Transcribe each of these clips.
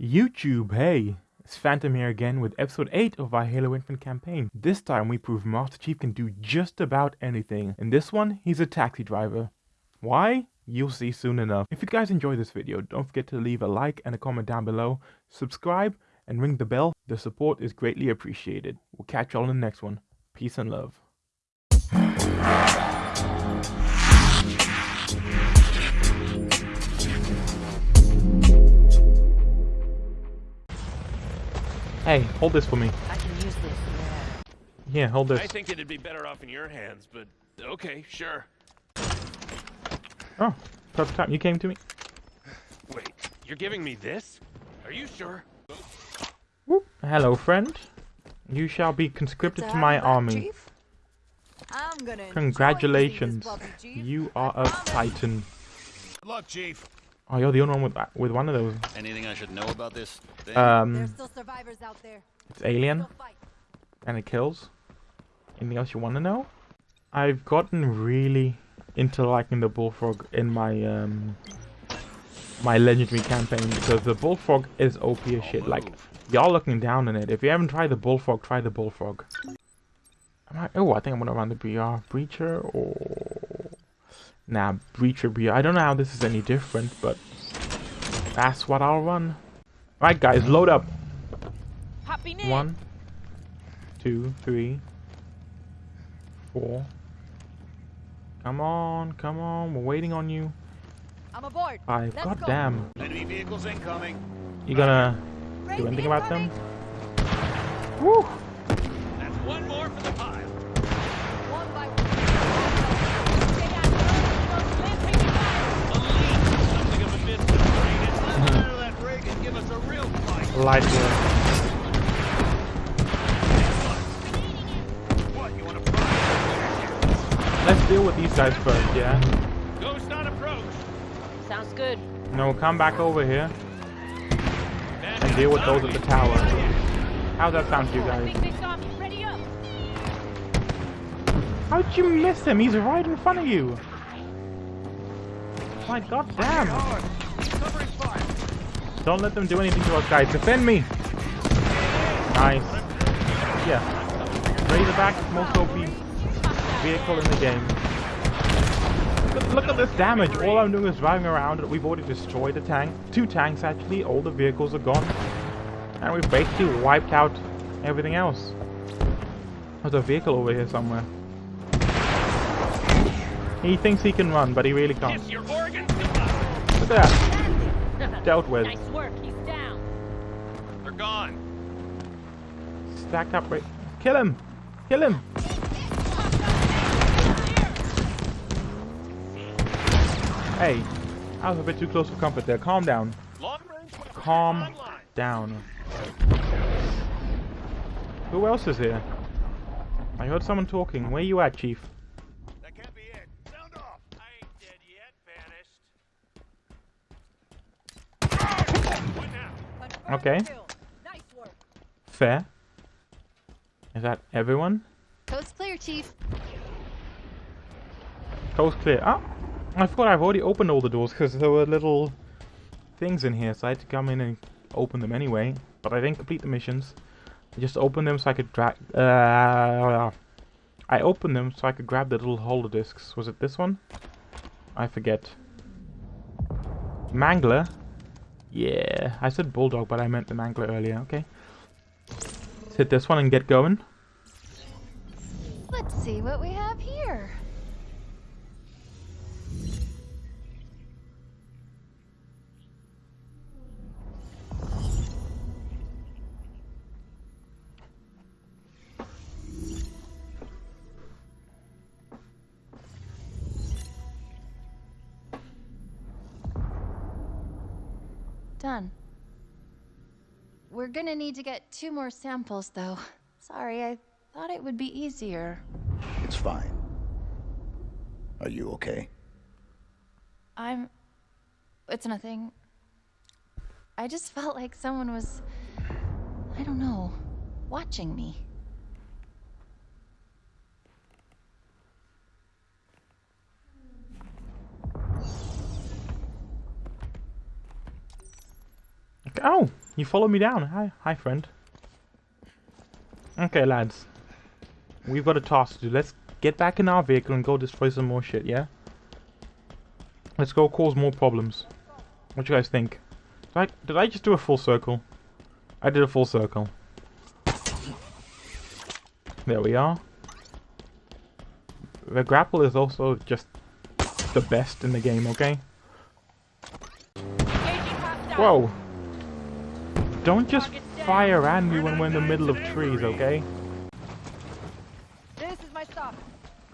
YouTube, hey! It's Phantom here again with episode 8 of our Halo Infinite campaign. This time we prove Master Chief can do just about anything. In this one, he's a taxi driver. Why? You'll see soon enough. If you guys enjoyed this video, don't forget to leave a like and a comment down below, subscribe, and ring the bell. The support is greatly appreciated. We'll catch y'all in the next one. Peace and love. Hey, hold this for me. I can use this, yeah. Here, hold this. I think it'd be better off in your hands, but okay, sure. Oh, perfect time. You came to me. Wait, you're giving me this? Are you sure? Whoop. Hello, friend. You shall be conscripted to my army. I'm gonna Congratulations. using puppy, Chief. You are a titan. Good luck, Chief. Oh, you're the only one with that- with one of those. Anything I should know about this thing? There's Um, still survivors out there. it's alien Still and it kills. Anything else you want to know? I've gotten really into liking the bulldog in my um my legendary campaign because the bulldog is OP as shit. Like y'all looking down on it. If you haven't tried the bulldog, try the bulldog. Am I, oh, I think I'm gonna run the BR breacher or nah breacher BR. I don't know how this is any different, but that's what I'll run. Right, guys, load up. Hopping in. One, two, three, four. Come on, come on, we're waiting on you. I'm aboard. Five. Let's God go. damn. Enemy vehicles incoming. You gonna Freight do anything about them? incoming. Woo! That's one more for the pile. One by one. Stay on the road, land taking fire. Something of a business, right? Let's fire that rig and give us a real fight. Light work. What, you want to fry? Let's deal with these guys first, yeah? Ghost on approach. Sounds good. No, come back over here and deal with those at the target. tower. How's that sound to you guys? think they saw me. Ready up. How'd you miss him? He's right in front of you. My god damn. Don't let them do anything to us, guys. Defend me. Nice. Yeah. Razorback most OP vehicle in the game. Look, look at this damage. All I'm doing is driving around. We've already destroyed a tank. Two tanks, actually. All the vehicles are gone. And we've basically wiped out everything else. There's a vehicle over here somewhere. He thinks he can run, but he really can't. Kiss your organs goodbye. Look at that. Dealt with. Nice work. He's down. They're gone. Stacked up right. Kill him! Kill him! Hey, I was a bit too close for comfort there. Calm down. Calm down. Who else is here? I heard someone talking. Where you at, Chief? That can't be it. Sound off. I ain't dead yet. Vanished. What now? Confirm Okay. kill. Nice work. Fair. Is that everyone? Coast clear, Chief. Coast clear. Ah! I thought I've already opened all the doors because there were little things in here, so I had to come in and open them anyway. But I didn't complete the missions. I just opened them so I could drag. Uh, I opened them so I could grab the little holder discs. Was it this one? I forget. Mangler? Yeah, I said bulldog, but I meant the mangler earlier. Okay. Let's hit this one and get going. Let's see what we have here. To get two more samples, though. Sorry, I thought it would be easier. It's fine. Are you okay? I'm. It's nothing. I just felt like someone was. I don't know. Watching me. Oh. You follow me down. Hi, hi, friend. Okay, lads. We've got a task to do. Let's get back in our vehicle and go destroy some more shit, yeah? Let's go cause more problems. What do you guys think? Did I, did I just do a full circle? I did a full circle. There we are. The grapple is also just the best in the game, okay? Whoa! Don't just fire at me when we're in the middle of trees, okay? This is my stop.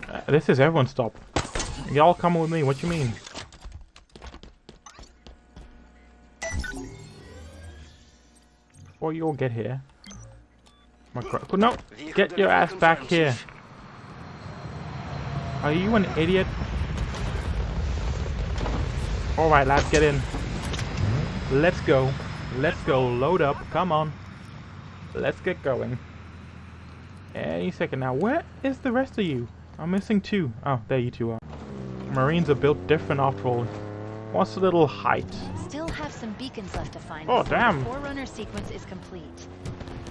Uh, this is everyone's stop. Y'all coming with me, what you mean? Before you all get here. My no! Get your ass back here! Are you an idiot? Alright lads, get in. Let's go. Let's go. Load up. Come on. Let's get going. Any second now. Where is the rest of you? I'm missing two. Oh, there you two are. Marines are built different after all. What's the little height? Still have some beacons left to find. Oh, damn. The Forerunner sequence is complete.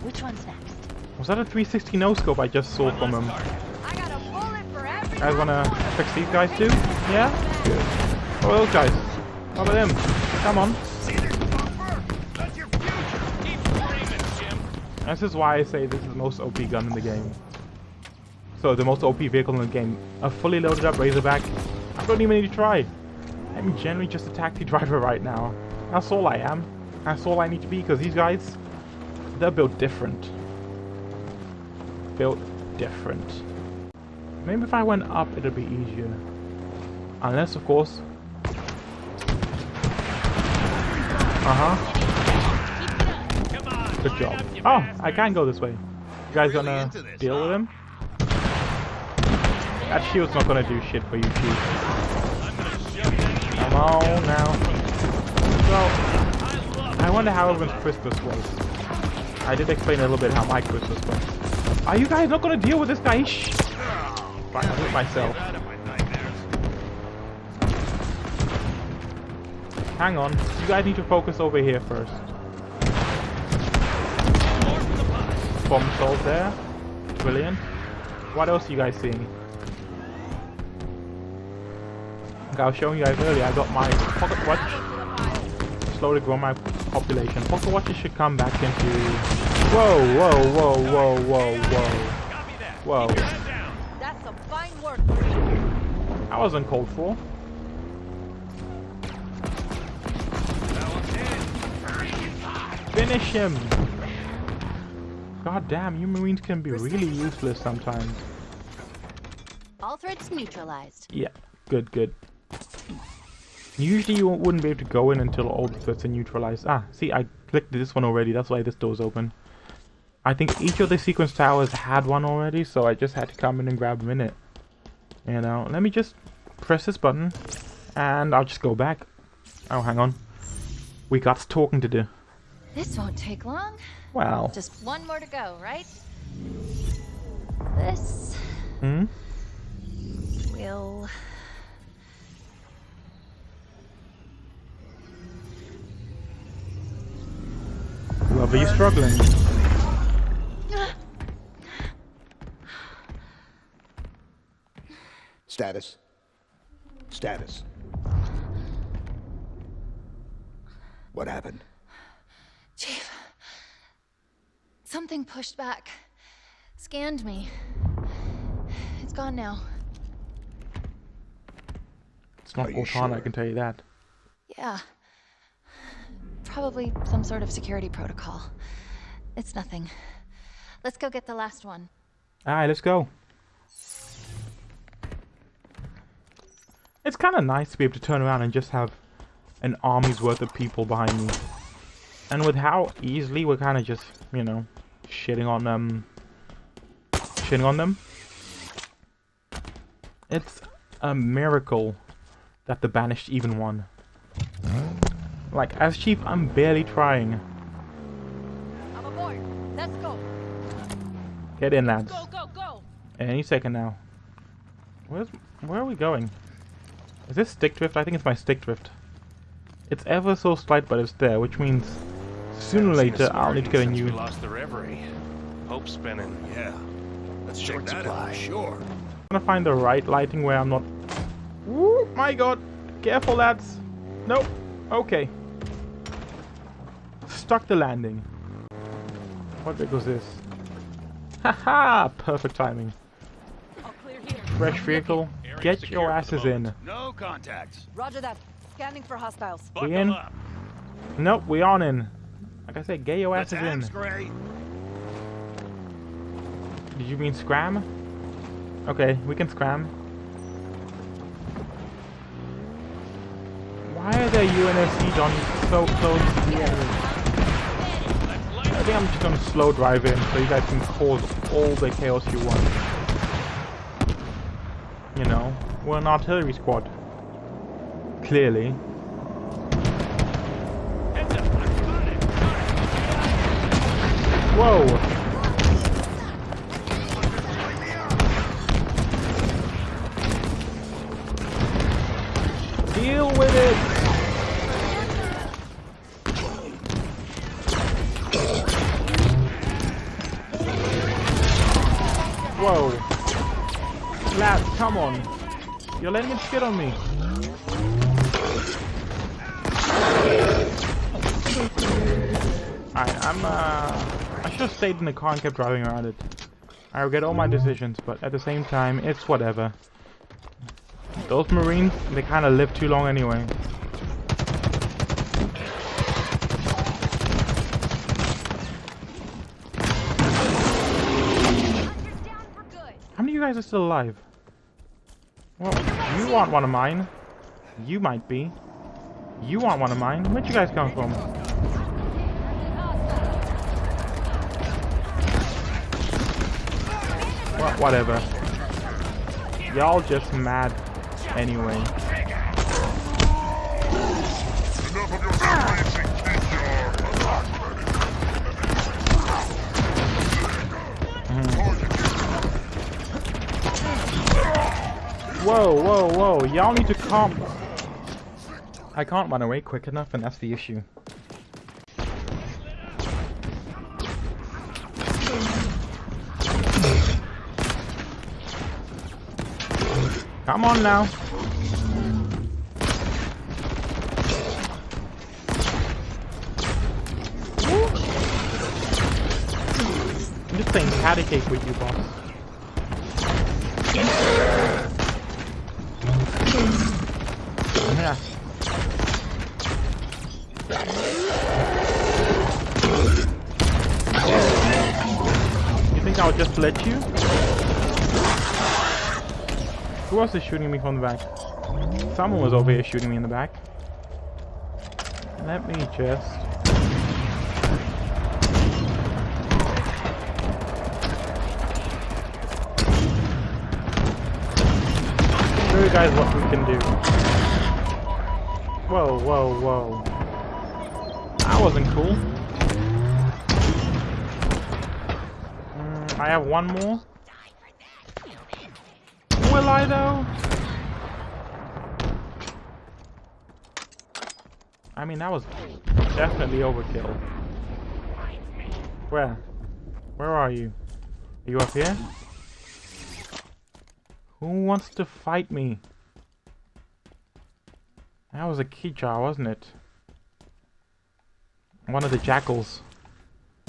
Which one's next? Was that a 360 no scope I just saw from him? I got a bullet for every You guys wanna fix these guys too? Yeah? Good. Are those guys? How about them? Come on. See this bumper? That's your future. Keep screaming, Jim. This is why I say this is the most OP gun in the game. So, the most OP vehicle in the game. A fully loaded up Razorback. I don't even need to try. I'm generally just a taxi driver right now. That's all I am. That's all I need to be, because these guys, they're built different. Built different. Maybe if I went up, it'd be easier. Unless, of course... Uh-huh. Good job. Oh. I can go this way. You guys gonna deal with him? That shield's not gonna do shit for you, Chief. I'm gonna shove that Come on now. Well, I wonder how everyone's Christmas was. I did explain a little bit how my Christmas was. Are you guys not gonna deal with this guy? Shh! Do it myself. Out of my nightmares. Hang on. You guys need to focus over here first. Bomb solved there. Brilliant. What else are you guys seeing? Like I was showing you guys earlier, I got my pocket watch slowly grow my population. Pocket watches should come back into... Whoa, whoa, whoa, whoa, whoa, whoa. Whoa. Keep your head down. That's some fine work. That wasn't called for. Finish him! God damn, you marines can be really useless sometimes. All threats neutralized. Yeah, good, good. Usually you wouldn't be able to go in until all the threats are neutralized. Ah, see, I clicked this one already, that's why this door's open. I think each of the sequence towers had one already, so I just had to come in and grab them in it. You know, let me just press this button, and I'll just go back. Oh, hang on. We got talking to do. This won't take long. Wow. Just one more to go, right? This hmm? will. Whoever you're struggling. Status. Status. What happened? Chief. Something pushed back. Scanned me. It's gone now. It's not Are you Cortana, I can tell you that. Yeah. Probably some sort of security protocol. It's nothing. Let's go get the last one. Alright, let's go. It's kind of nice to be able to turn around and just have an army's worth of people behind me. And with how easily we're kind of just, you know, shitting on them. Shitting on them. It's a miracle that the Banished even won. Like, as Chief, I'm barely trying. I'm aboard. Let's go. Get in, lads. Go, go, go. Any second now. Where's where are we going? Is this stick drift? I think it's my stick drift. It's ever so slight, but it's there, which means Sooner or later, I'll need to get a since new. We lost the reverie. Hope spinning. Yeah. Let's check that supply. out. Sure. I'm gonna find the right lighting where I'm not. Woo, my god! Careful, lads! Nope. Okay. Stuck the landing. What big was this? Haha! Perfect timing. All clear here. Fresh vehicle. Get your asses in. No contacts. Roger that. Scanning for hostiles. Buckle in? Nope, we on in. Like I said, get your asses in. Gray. Did you mean scram? Okay, we can scram. Why are there UNSCs on so close to the enemy? I think I'm just gonna slow drive in so you guys can cause all the chaos you want. You know, we're an artillery squad. Clearly. Whoa! Deal with it! Whoa. Lads, come on. You're letting it skid on me. Alright, I'm uh I should have stayed in the car and kept driving around it. I regret all my decisions, but at the same time, it's whatever. Those marines, they kinda live too long anyway. How many of you guys are still alive? Well, you want one of mine. You might be. You want one of mine. Where'd you guys come from? Wha whatever. Y'all just mad anyway. Mm. Whoa, whoa, whoa. Y'all need to calm. I can't run away quick enough, and that's the issue. Come on now. I'm just playing patty cake with you, boss. Yeah. You think I'll just let you? Who else is shooting me from the back? Someone was over here shooting me in the back. Let me just... Show you guys what we can do. Whoa, whoa, whoa. That wasn't cool. Mm, I have one more. Will I though? I mean, that was definitely overkill. Where? Where are you? Are you up here? Who wants to fight me? That was a Kig-Yar, wasn't it? One of the jackals.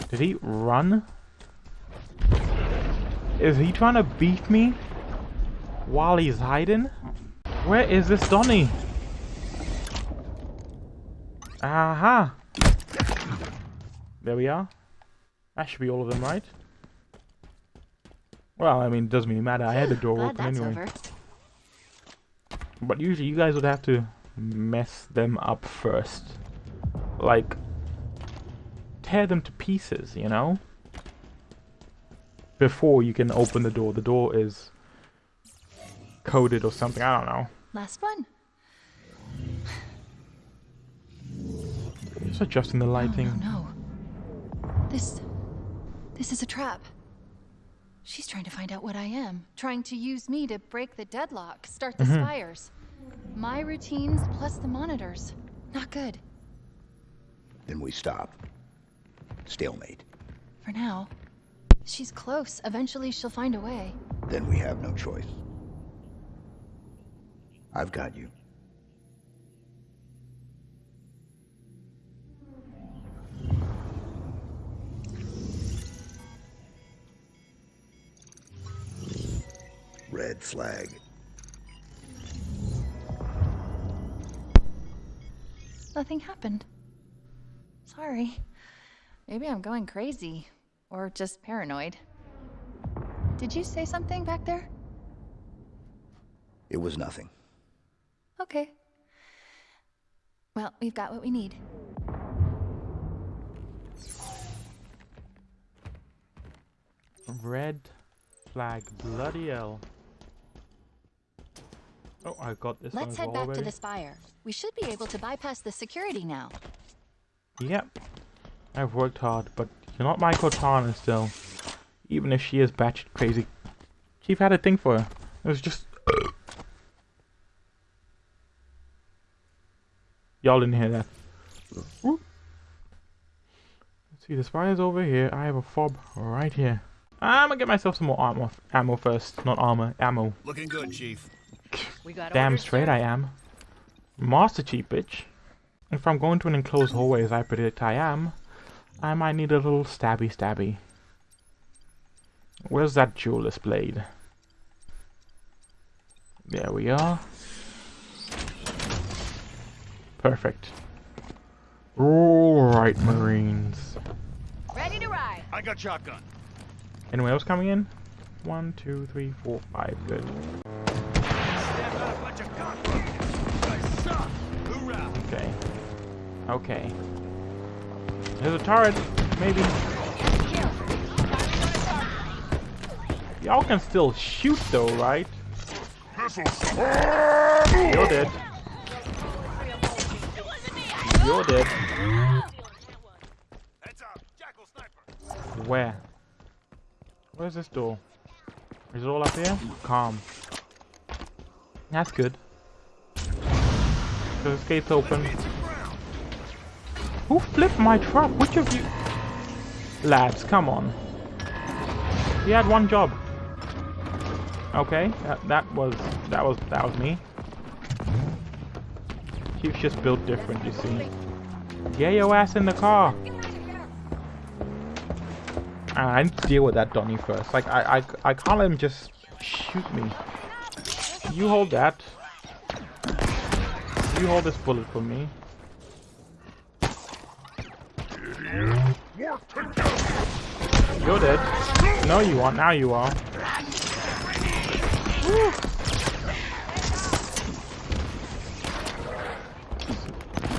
Did he run? Is he trying to beat me? While he's hiding? Where is this Donny? Aha! There we are. That should be all of them, right? Well, I mean, it doesn't really matter. I had the door Glad open anyway. over. But usually you guys would have to mess them up first. Like, tear them to pieces, you know? Before you can open the door. The door is coded or something, I don't know. Last one. Just adjusting the lighting. No, no. This. This is a trap. She's trying to find out what I am, trying to use me to break the deadlock, start the Mm-hmm. spires. My routines plus the monitors. Not good. Then we stop. Stalemate. For now. She's close. Eventually she'll find a way. Then we have no choice. I've got you. Red flag. Nothing happened. Sorry. Maybe I'm going crazy. Or just paranoid. Did you say something back there? It was nothing. Okay. Well, we've got what we need. Red flag. Bloody hell. Oh, I got this Let's one head back already. to the spire. We should be able to bypass the security now. Yep. I've worked hard, but you're not my Cortana still. Even if she is batshit crazy. Chief had a thing for her. It was just... Y'all didn't hear that. Whoop. Let's see, the spider's over here. I have a fob right here. I'm gonna get myself some more armor, ammo first. Not armor, ammo. Looking good, Chief. Damn orders, straight sir. I am. Master Chief, bitch. If I'm going to an enclosed hallway as I predict I am, I might need a little stabby stabby. Where's that jeweler's blade? There we are. Perfect. Alright, Marines. Ready to ride. I got shotgun. Anyone else coming in? One, two, three, four, five. Good. Stand up, bunch of cockroaches. You guys suck. Hoorah. Okay. Okay. There's a turret. Maybe. Y'all can still shoot though, right? You're dead. You're dead. Where? Where's this door? Is it all up here? Calm. That's good. So this gate's open. Who flipped my truck? Which of you? Lads, come on. He had one job. Okay, that, that was that was that was me. Chief's just built different, you see. Get your ass in the car. I need to deal with that Donny first. Like I I I can't let him just shoot me. You hold that. You hold this bullet for me. You're dead. No, you aren't. Now you are. Woo.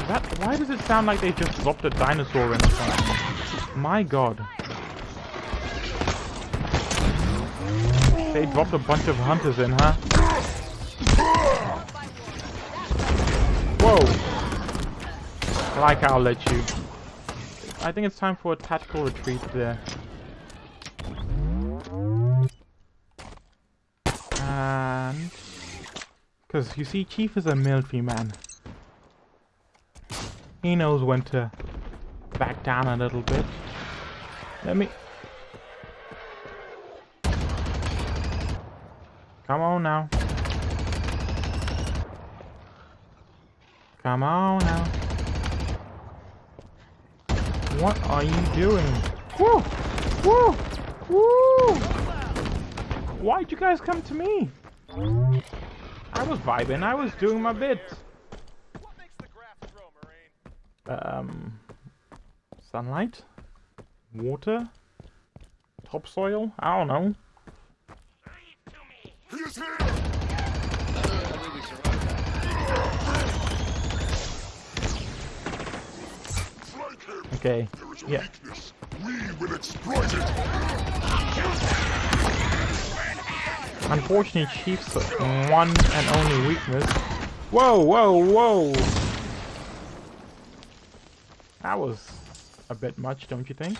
That, why does it sound like they just dropped a dinosaur in front? My god. They dropped a bunch of hunters in, huh? Whoa. Like I'll let you. I think it's time for a tactical retreat there. And... Because, you see, Chief is a military man. He knows when to back down a little bit. Let me... Come on now. Come on now. What are you doing? Woo! Woo! Woo! Why'd you guys come to me? I was vibing. I was doing my bit. What makes the graft grow, Marine? Um, sunlight, water, topsoil. I don't know. Okay. Yeah. Unfortunately, Chief's one and only weakness. Whoa, whoa, whoa! That was a bit much, don't you think?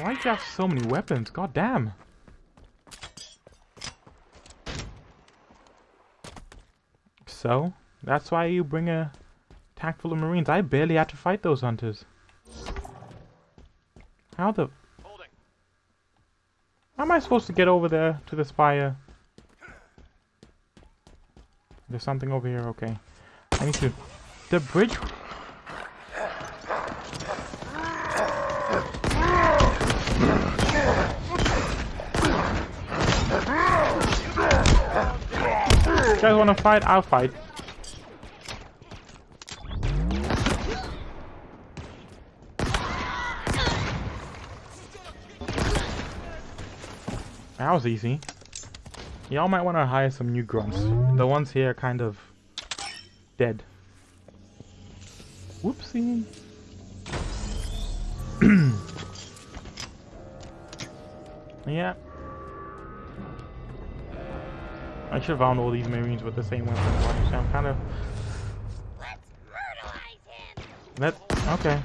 Why do you have so many weapons? God damn! So, that's why you bring a tank full of marines. I barely had to fight those hunters. How the... How am I supposed to get over there to the spire? There's something over here, okay. I need to... The bridge... You guys wanna fight? I'll fight. That was easy. Y'all might want to hire some new grunts. The ones here are kind of dead. Whoopsie. yeah. I should have found all these marines with the same weapon. So I'm kind of. That okay.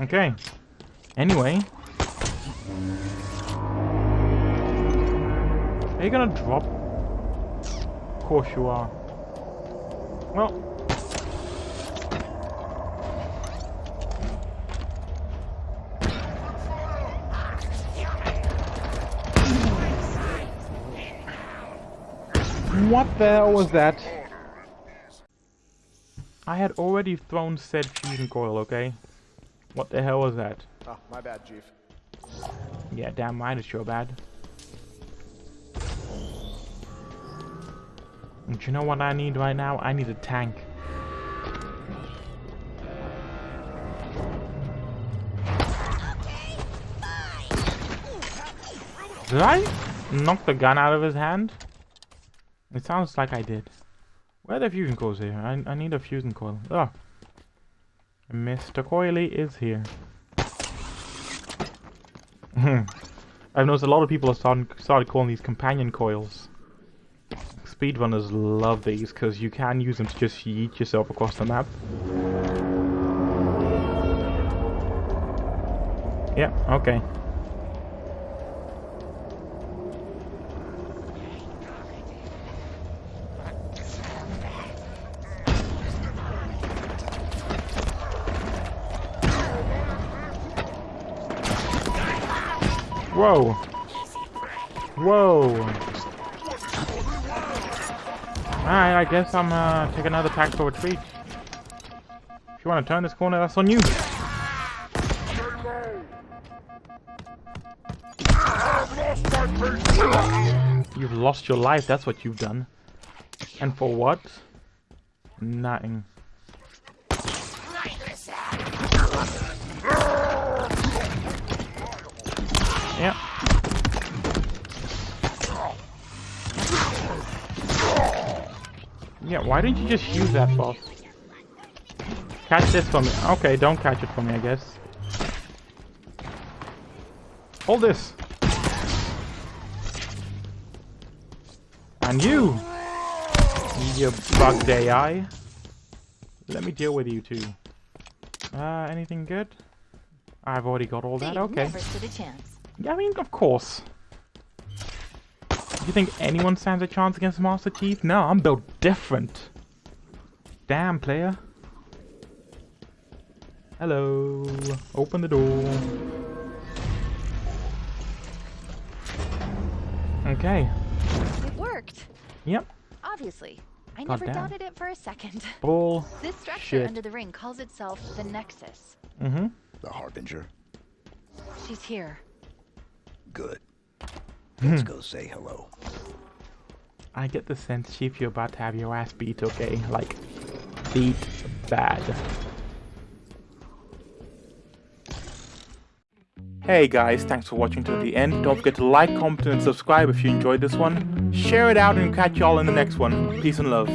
Okay. Anyway. Are you gonna drop? Of course you are. Well. What the hell was that? I had already thrown said fusion coil, okay? What the hell was that? Oh, my bad, Chief. Yeah, damn mine is sure bad. And you know what I need right now? I need a tank. Did I knock the gun out of his hand? It sounds like I did. Where are the fusion coils here? I, I need a fusion coil. Oh. Mr. Coily is here. Hmm. I've noticed a lot of people have started, started calling these companion coils. Speedrunners love these because you can use them to just yeet yourself across the map. Yeah, okay. Whoa. Whoa. Alright, I guess I'm uh take another tactical retreat. If you want to turn this corner, that's on you. You've lost your life, that's what you've done. And for what? Nothing. Yep. Yeah, why didn't you just use that boss? Catch this for me. Okay, don't catch it for me, I guess. Hold this. And you! You bugged AI. Let me deal with you two. Uh, anything good? I've already got all that, okay. Never stood a chance. Yeah, I mean, of course. Do you think anyone stands a chance against Master Chief? No, I'm built different. Damn, player. Hello. Open the door. Okay. It worked. Yep. Obviously. I God never damn. doubted it for a second. Bull. This structure Shit. under the ring calls itself the Nexus. Mm-hmm. The Harbinger. She's here. Good. Hmm. Let's go say hello. I get the sense, Chief, you're about to have your ass beat, okay? Like, beat bad. Hey guys, thanks for watching to the end. Don't forget to like, comment, and subscribe if you enjoyed this one. Share it out and catch y'all in the next one. Peace and love.